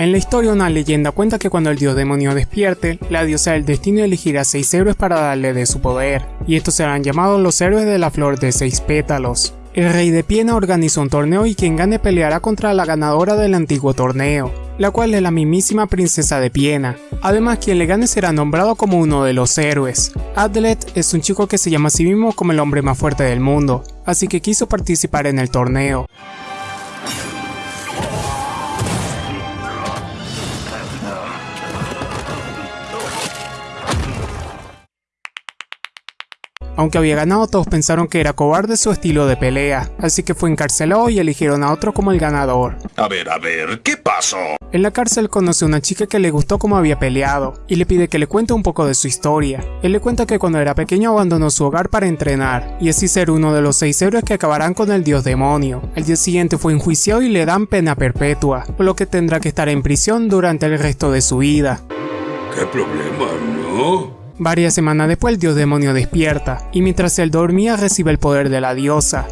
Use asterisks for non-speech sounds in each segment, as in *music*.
En la historia una leyenda cuenta que cuando el dios demonio despierte, la diosa del destino elegirá seis héroes para darle de su poder, y estos serán llamados los héroes de la flor de seis pétalos. El rey de Piena organiza un torneo y quien gane peleará contra la ganadora del antiguo torneo, la cual es la mismísima princesa de Piena. Además quien le gane será nombrado como uno de los héroes. Adlet es un chico que se llama a sí mismo como el hombre más fuerte del mundo, así que quiso participar en el torneo. Aunque había ganado todos pensaron que era cobarde su estilo de pelea, así que fue encarcelado y eligieron a otro como el ganador. A ver, a ver, ¿qué pasó? En la cárcel conoce a una chica que le gustó cómo había peleado, y le pide que le cuente un poco de su historia. Él le cuenta que cuando era pequeño abandonó su hogar para entrenar, y así ser uno de los seis héroes que acabarán con el dios demonio. El día siguiente fue enjuiciado y le dan pena perpetua, por lo que tendrá que estar en prisión durante el resto de su vida. ¿Qué problema, no? Varias semanas después el dios demonio despierta, y mientras él dormía recibe el poder de la diosa.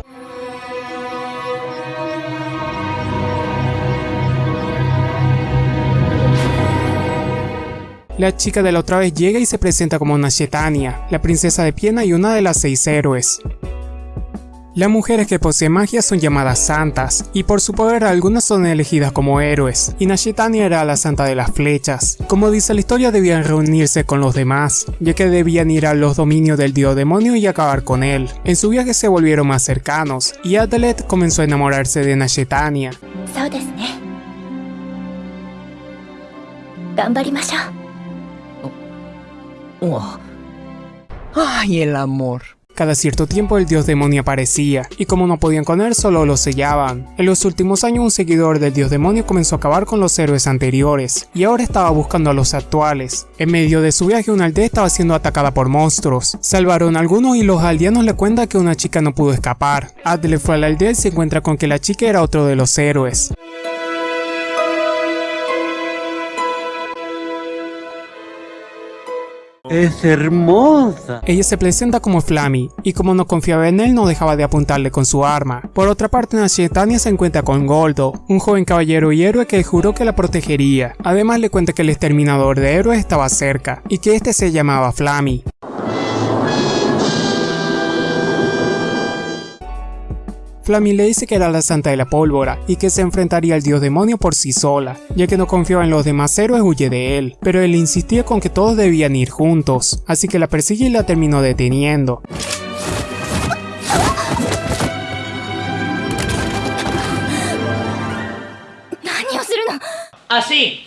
La chica de la otra vez llega y se presenta como una Shetania, la princesa de Piena y una de las seis héroes. Las mujeres que poseen magia son llamadas santas, y por su poder algunas son elegidas como héroes, y Nashetania era la santa de las flechas. Como dice la historia debían reunirse con los demás, ya que debían ir a los dominios del dios demonio y acabar con él. En su viaje se volvieron más cercanos, y Adelet comenzó a enamorarse de Nashetania. ¡Ay, el amor! Cada cierto tiempo el dios demonio aparecía, y como no podían con él, solo lo sellaban. En los últimos años un seguidor del dios demonio comenzó a acabar con los héroes anteriores, y ahora estaba buscando a los actuales. En medio de su viaje una aldea estaba siendo atacada por monstruos. Salvaron a algunos y los aldeanos le cuentan que una chica no pudo escapar. Adle fue a la aldea y se encuentra con que la chica era otro de los héroes. Es hermosa. Ella se presenta como Flammy, y como no confiaba en él no dejaba de apuntarle con su arma. Por otra parte Nashetania se encuentra con Goldo, un joven caballero y héroe que juró que la protegería. Además le cuenta que el exterminador de héroes estaba cerca, y que este se llamaba Flammy. Flammy le dice que era la santa de la pólvora y que se enfrentaría al dios demonio por sí sola, ya que no confiaba en los demás héroes huye de él, pero él insistía con que todos debían ir juntos, así que la persigue y la terminó deteniendo. Así.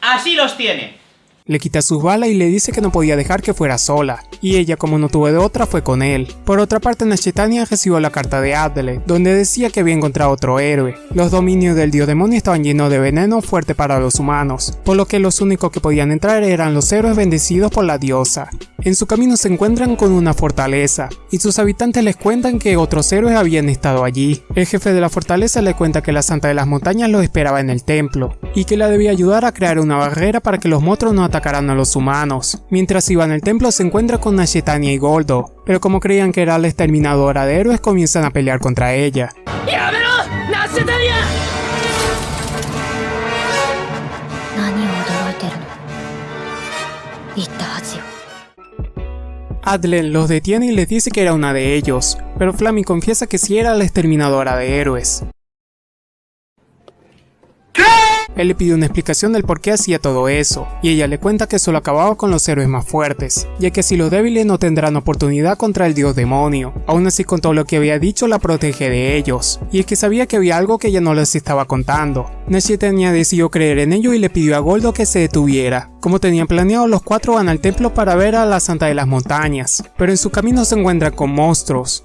Así los tiene. Le quita sus balas y le dice que no podía dejar que fuera sola, y ella como no tuvo de otra fue con él. Por otra parte Nashetania recibió la carta de Adele, donde decía que había encontrado otro héroe. Los dominios del dios demonio estaban llenos de veneno fuerte para los humanos, por lo que los únicos que podían entrar eran los héroes bendecidos por la diosa. En su camino se encuentran con una fortaleza, y sus habitantes les cuentan que otros héroes habían estado allí. El jefe de la fortaleza le cuenta que la Santa de las Montañas los esperaba en el templo, y que la debía ayudar a crear una barrera para que los monstruos no atacaran a los humanos. Mientras iba en el templo se encuentra con Nashetania y Goldo, pero como creían que era la exterminadora de héroes comienzan a pelear contra ella. Adlen los detiene y les dice que era una de ellos, pero Flammy confiesa que sí era la exterminadora de héroes. Él le pide una explicación del por qué hacía todo eso, y ella le cuenta que solo acababa con los héroes más fuertes, ya que si los débiles no tendrán oportunidad contra el dios demonio. Aún así con todo lo que había dicho la protege de ellos, y es que sabía que había algo que ella no les estaba contando. tenía decidió creer en ello y le pidió a Goldo que se detuviera. Como tenían planeado, los cuatro van al templo para ver a la Santa de las Montañas, pero en su camino se encuentran con monstruos.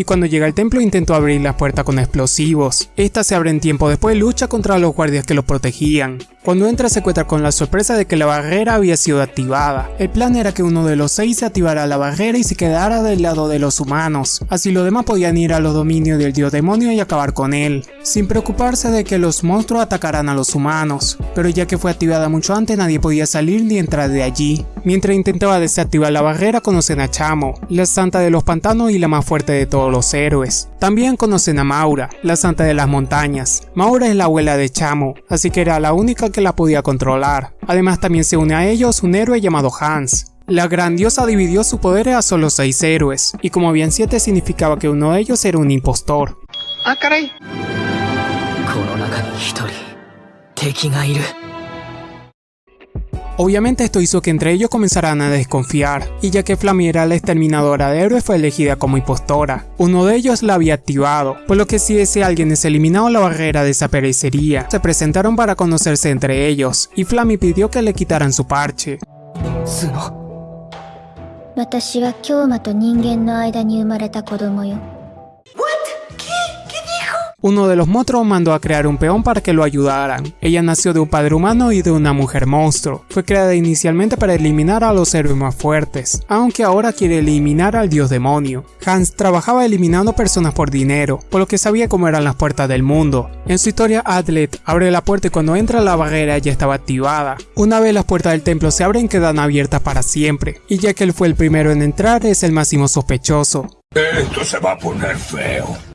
Y cuando llega al templo intentó abrir la puerta con explosivos. Esta se abre en tiempo después lucha contra los guardias que lo protegían, Cuando entra se encuentra con la sorpresa de que la barrera había sido activada. El plan era que uno de los seis se activara la barrera y se quedara del lado de los humanos, así los demás podían ir a los dominios del dios demonio y acabar con él, sin preocuparse de que los monstruos atacaran a los humanos, pero ya que fue activada mucho antes nadie podía salir ni entrar de allí. Mientras intentaba desactivar la barrera conocen a Chamo, la santa de los pantanos y la más fuerte de todos los héroes. También conocen a Maura, la santa de las montañas. Maura es la abuela de Chamo, así que era la única que la podía controlar. Además también se une a ellos un héroe llamado Hans. La gran diosa dividió su poder a solo seis héroes, y como habían siete significaba que uno de ellos era un impostor. Ah, caray. Obviamente esto hizo que entre ellos comenzaran a desconfiar, y ya que Flammy era la exterminadora de héroes fue elegida como impostora. Uno de ellos la había activado, por lo que si ese alguien es eliminado la barrera desaparecería. Se presentaron para conocerse entre ellos, y Flammy pidió que le quitaran su parche. Uno de los monstruos mandó a crear un peón para que lo ayudaran. Ella nació de un padre humano y de una mujer monstruo. Fue creada inicialmente para eliminar a los héroes más fuertes, aunque ahora quiere eliminar al dios demonio. Hans trabajaba eliminando personas por dinero, por lo que sabía cómo eran las puertas del mundo. En su historia, Atlet abre la puerta y cuando entra la barrera ya estaba activada. Una vez las puertas del templo se abren quedan abiertas para siempre, y ya que él fue el primero en entrar es el máximo sospechoso. Esto se va a poner feo.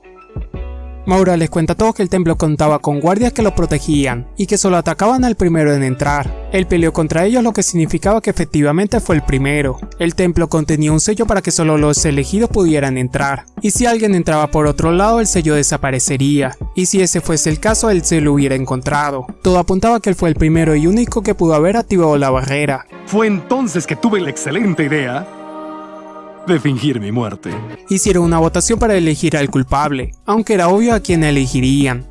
Maura les cuenta a todos que el templo contaba con guardias que lo protegían y que solo atacaban al primero en entrar. Él peleó contra ellos lo que significaba que efectivamente fue el primero. El templo contenía un sello para que solo los elegidos pudieran entrar. Y si alguien entraba por otro lado el sello desaparecería. Y si ese fuese el caso él se lo hubiera encontrado. Todo apuntaba que él fue el primero y único que pudo haber activado la barrera. Fue entonces que tuve la excelente idea de fingir mi muerte. Hicieron una votación para elegir al culpable, aunque era obvio a quién elegirían.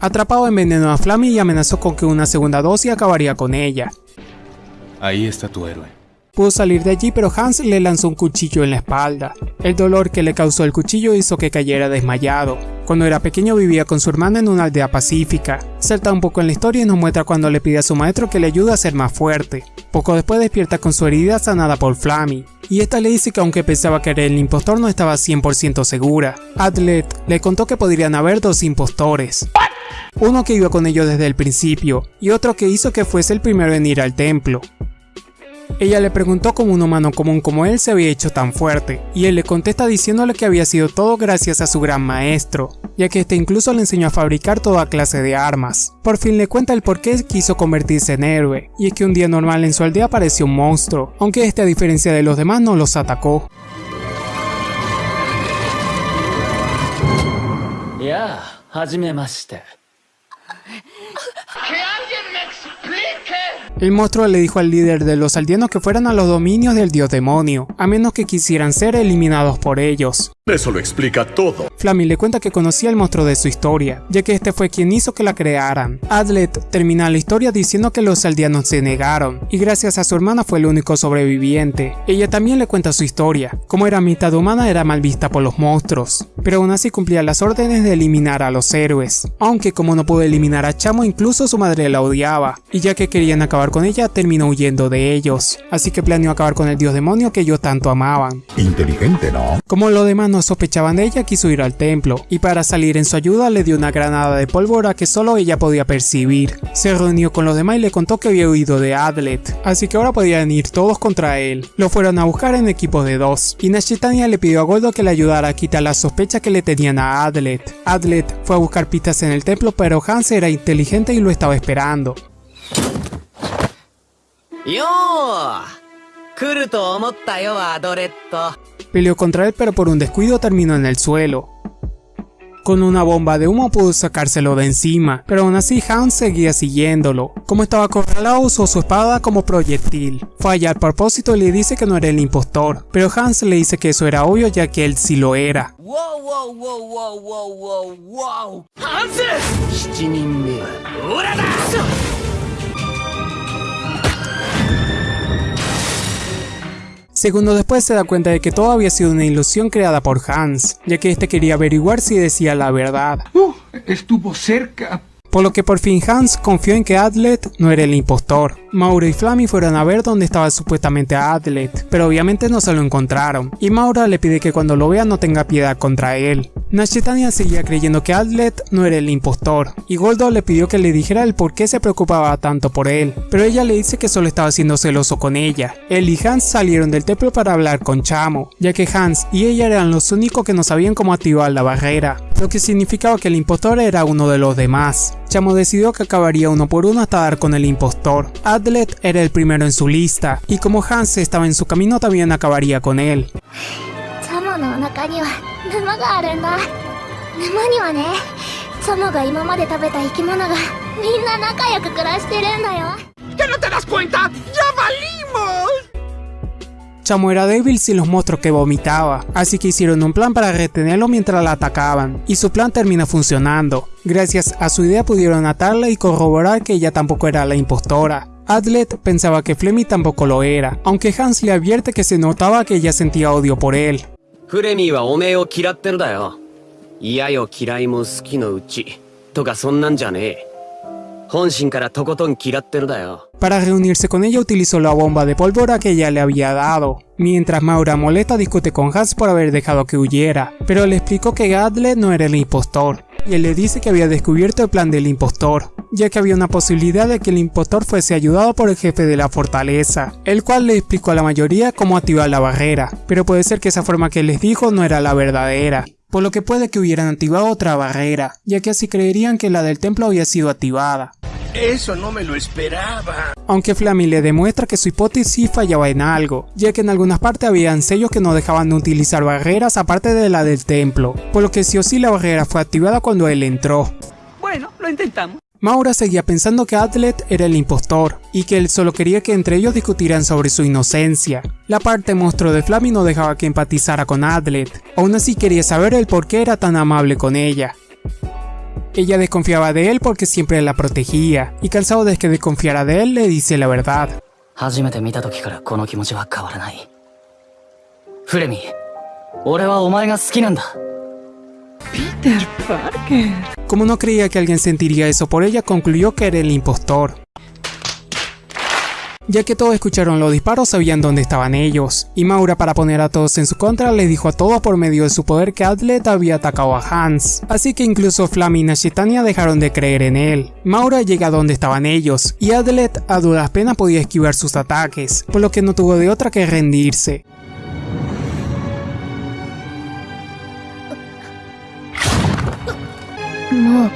Atrapado envenenó a Flammy y amenazó con que una segunda dosis acabaría con ella. Ahí está tu héroe. Pudo salir de allí pero Hans le lanzó un cuchillo en la espalda. El dolor que le causó el cuchillo hizo que cayera desmayado. Cuando era pequeño vivía con su hermana en una aldea pacífica. Salta un poco en la historia y nos muestra cuando le pide a su maestro que le ayude a ser más fuerte. Poco después despierta con su herida sanada por Flammy. Y esta le dice que aunque pensaba que era el impostor no estaba 100% segura. Atlet le contó que podrían haber dos impostores. Uno que iba con ellos desde el principio y otro que hizo que fuese el primero en ir al templo. Ella le preguntó cómo un humano común como él se había hecho tan fuerte, y él le contesta diciéndole que había sido todo gracias a su gran maestro, ya que este incluso le enseñó a fabricar toda clase de armas. Por fin le cuenta el por qué quiso convertirse en héroe, y es que un día normal en su aldea apareció un monstruo, aunque este a diferencia de los demás no los atacó. Ya, el monstruo le dijo al líder de los aldeanos que fueran a los dominios del dios demonio, a menos que quisieran ser eliminados por ellos. Eso lo explica todo. Flammy le cuenta que conocía al monstruo de su historia, ya que este fue quien hizo que la crearan. Adlet termina la historia diciendo que los aldeanos se negaron, y gracias a su hermana fue el único sobreviviente. Ella también le cuenta su historia, como era mitad humana era mal vista por los monstruos, pero aún así cumplía las órdenes de eliminar a los héroes, aunque como no pudo eliminar a Chamo incluso su madre la odiaba, y ya que querían acabar con ella terminó huyendo de ellos, así que planeó acabar con el dios demonio que ellos tanto amaban. Inteligente, ¿no? Como los demás no sospechaban de ella, quiso ir al templo, y para salir en su ayuda le dio una granada de pólvora que solo ella podía percibir. Se reunió con los demás y le contó que había huido de Adlet, así que ahora podían ir todos contra él. Lo fueron a buscar en equipos de dos, y Nashitania le pidió a Goldo que le ayudara a quitar las sospechas que le tenían a Adlet. Adlet fue a buscar pistas en el templo, pero Hans era inteligente y lo estaba esperando. よ Peleó contra él pero por un descuido terminó en el suelo. Con una bomba de humo pudo sacárselo de encima, pero aún así Hans seguía siguiéndolo. Como estaba acorralado usó su espada como proyectil. Falla al propósito y le dice que no era el impostor, pero Hans le dice que eso era obvio ya que él sí lo era. Wow, wow, wow, wow, wow, wow, wow. Segundos después se da cuenta de que todo había sido una ilusión creada por Hans, ya que este quería averiguar si decía la verdad. Uh, estuvo cerca. Por lo que por fin Hans confió en que Adlet no era el impostor. Maura y Flammy fueron a ver dónde estaba supuestamente Adlet, pero obviamente no se lo encontraron, y Maura le pide que cuando lo vea no tenga piedad contra él. Nashetania seguía creyendo que Adlet no era el impostor, y Goldo le pidió que le dijera el por qué se preocupaba tanto por él, pero ella le dice que solo estaba siendo celoso con ella. Él y Hans salieron del templo para hablar con Chamo, ya que Hans y ella eran los únicos que no sabían cómo activar la barrera, lo que significaba que el impostor era uno de los demás. Chamo decidió que acabaría uno por uno hasta dar con el impostor. Adlet era el primero en su lista, y como Hans estaba en su camino también acabaría con él. チャモのお腹には沼があるんだ沼にはねチャモが今まで食べた生き物がみんな仲良く暮らしてるんだよ ¿Que no te das cuenta? ¡Ya valimos! Chamo era débil sin los monstruos que vomitaba, así que hicieron un plan para retenerlo mientras la atacaban, y su plan termina funcionando. Gracias a su idea pudieron atarla y corroborar que ella tampoco era la impostora. Adlet pensaba que Flemmy tampoco lo era, aunque Hans le advierte que se notaba que ella sentía odio por él. フレミーはおめえを嫌ってるだよ嫌よ嫌いも好きのうちとかそんなんじゃねえ本心からとことん嫌ってるだよ Para reunirse con ella utilizó la bomba de pólvora que ella le había dado, mientras Maura molesta discute con Hans por haber dejado que huyera, pero le explicó que Adlet no era el impostor, y él le dice que había descubierto el plan del impostor, ya que había una posibilidad de que el impostor fuese ayudado por el jefe de la fortaleza, el cual le explicó a la mayoría cómo activar la barrera, pero puede ser que esa forma que les dijo no era la verdadera, por lo que puede que hubieran activado otra barrera, ya que así creerían que la del templo había sido activada. Eso no me lo esperaba. Aunque Flammy le demuestra que su hipótesis fallaba en algo, ya que en algunas partes habían sellos que no dejaban de utilizar barreras aparte de la del templo, por lo que sí o sí la barrera fue activada cuando él entró. Bueno, lo intentamos. Maura seguía pensando que Atlet era el impostor, y que él solo quería que entre ellos discutieran sobre su inocencia. La parte monstruo de Flammy no dejaba que empatizara con Atlet, aún así quería saber el por qué era tan amable con ella. Ella desconfiaba de él porque siempre la protegía, y cansado de que desconfiara de él, le dice la verdad. Peter Parker. Como no creía que alguien sentiría eso por ella, concluyó que era el impostor ya que todos escucharon los disparos sabían dónde estaban ellos, y Maura para poner a todos en su contra les dijo a todos por medio de su poder que Atlet había atacado a Hans, así que incluso Flam y Nashitania dejaron de creer en él. Maura llega a donde estaban ellos, y Atlet a duras penas podía esquivar sus ataques, por lo que no tuvo de otra que rendirse. No.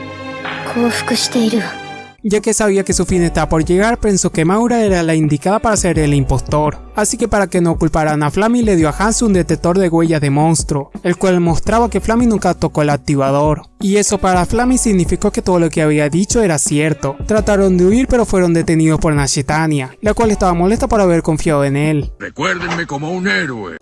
Ya que sabía que su fin estaba por llegar, pensó que Maura era la indicada para ser el impostor. Así que para que no culparan a Flammy le dio a Hans un detector de huellas de monstruo, el cual mostraba que Flammy nunca tocó el activador. Y eso para Flammy significó que todo lo que había dicho era cierto. Trataron de huir pero fueron detenidos por Nashetania, la cual estaba molesta por haber confiado en él. Recuérdenme como un héroe.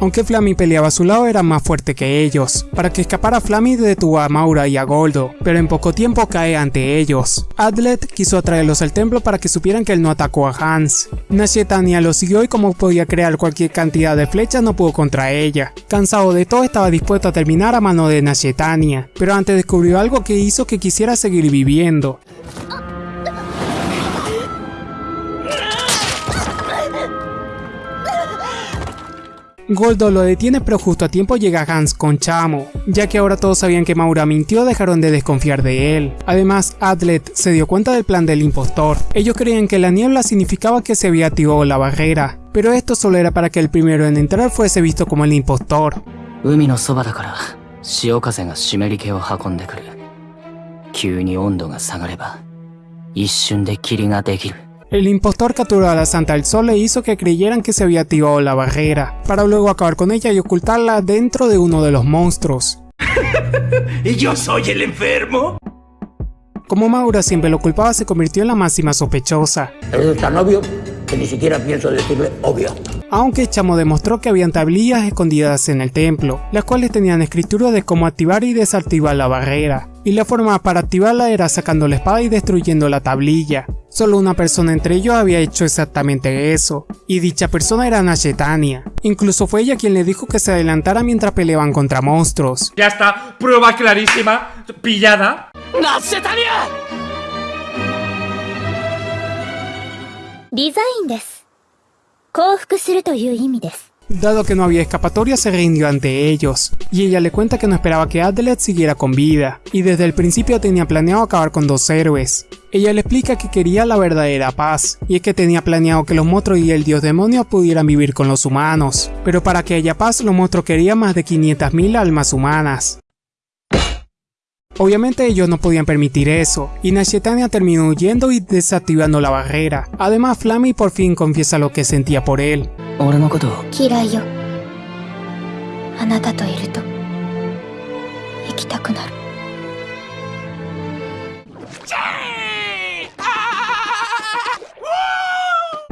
Aunque Flammy peleaba a su lado era más fuerte que ellos. Para que escapara Flammy detuvo a Maura y a Goldo, pero en poco tiempo cae ante ellos. Adlet quiso atraerlos al templo para que supieran que él no atacó a Hans. Nashetania lo siguió y como podía crear cualquier cantidad de flechas no pudo contra ella. Cansado de todo estaba dispuesto a terminar a mano de Nashetania, pero antes descubrió algo que hizo que quisiera seguir viviendo. Goldo lo detiene pero justo a tiempo llega Hans con Chamo, ya que ahora todos sabían que Maura mintió dejaron de desconfiar de él. Además, Adlet se dio cuenta del plan del impostor. Ellos creían que la niebla significaba que se había activado la barrera, pero esto solo era para que el primero en entrar fuese visto como el impostor. 海のそばだから潮風が湿り気を運んでくる急に温度が下がれば一瞬で霧ができる El impostor capturó a la Santa del Sol e hizo que creyeran que se había activado la barrera, para luego acabar con ella y ocultarla dentro de uno de los monstruos. *laughs* ¿Y yo soy el enfermo? Como Maura siempre lo culpaba, se convirtió en la máxima sospechosa, Eso es tan obvio que ni siquiera pienso decirle obvio. aunque Chamo demostró que habían tablillas escondidas en el templo, las cuales tenían escritura de cómo activar y desactivar la barrera, y la forma para activarla era sacando la espada y destruyendo la tablilla. Solo una persona entre ellos había hecho exactamente eso, y dicha persona era Nashetania. Incluso fue ella quien le dijo que se adelantara mientras peleaban contra monstruos. Ya está, prueba clarísima, pillada. ¡Nashetania! リザインです。降伏するという意味です。 Dado que no había escapatoria, se rindió ante ellos, y ella le cuenta que no esperaba que Adlet siguiera con vida, y desde el principio tenía planeado acabar con dos héroes. Ella le explica que quería la verdadera paz, y es que tenía planeado que los monstruos y el dios demonio pudieran vivir con los humanos, pero para que haya paz los monstruos querían más de 500.000 almas humanas. Obviamente ellos no podían permitir eso, y Nashetania terminó huyendo y desactivando la barrera. Además, Flammy por fin confiesa lo que sentía por él.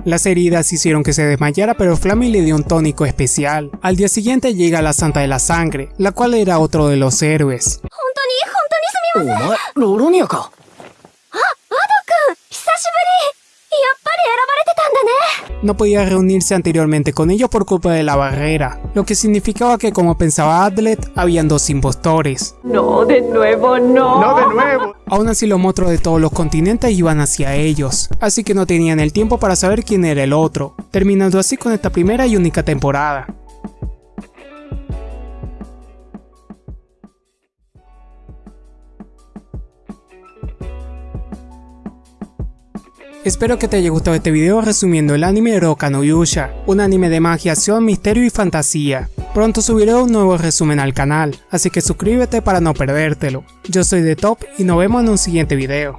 Las heridas hicieron que se desmayara pero Flammy le dio un tónico especial. Al día siguiente llega la Santa de la Sangre, la cual era otro de los héroes. 本当に本当にすみません。お前ロロニアかあ、アドくん久しぶりやっぱり選ばれてたんだね No podía reunirse anteriormente con ellos por culpa de la barrera, lo que significaba que como pensaba Adlet, habían dos impostores. No, de nuevo, no. No de nuevo. Aún así los monstruos de todos los continentes iban hacia ellos, así que no tenían el tiempo para saber quién era el otro, terminando así con esta primera y única temporada. Espero que te haya gustado este video resumiendo el anime Roka no Yusha, un anime de magia, acción, misterio y fantasía. Pronto subiré un nuevo resumen al canal, así que suscríbete para no perdértelo. Yo soy The Top y nos vemos en un siguiente video.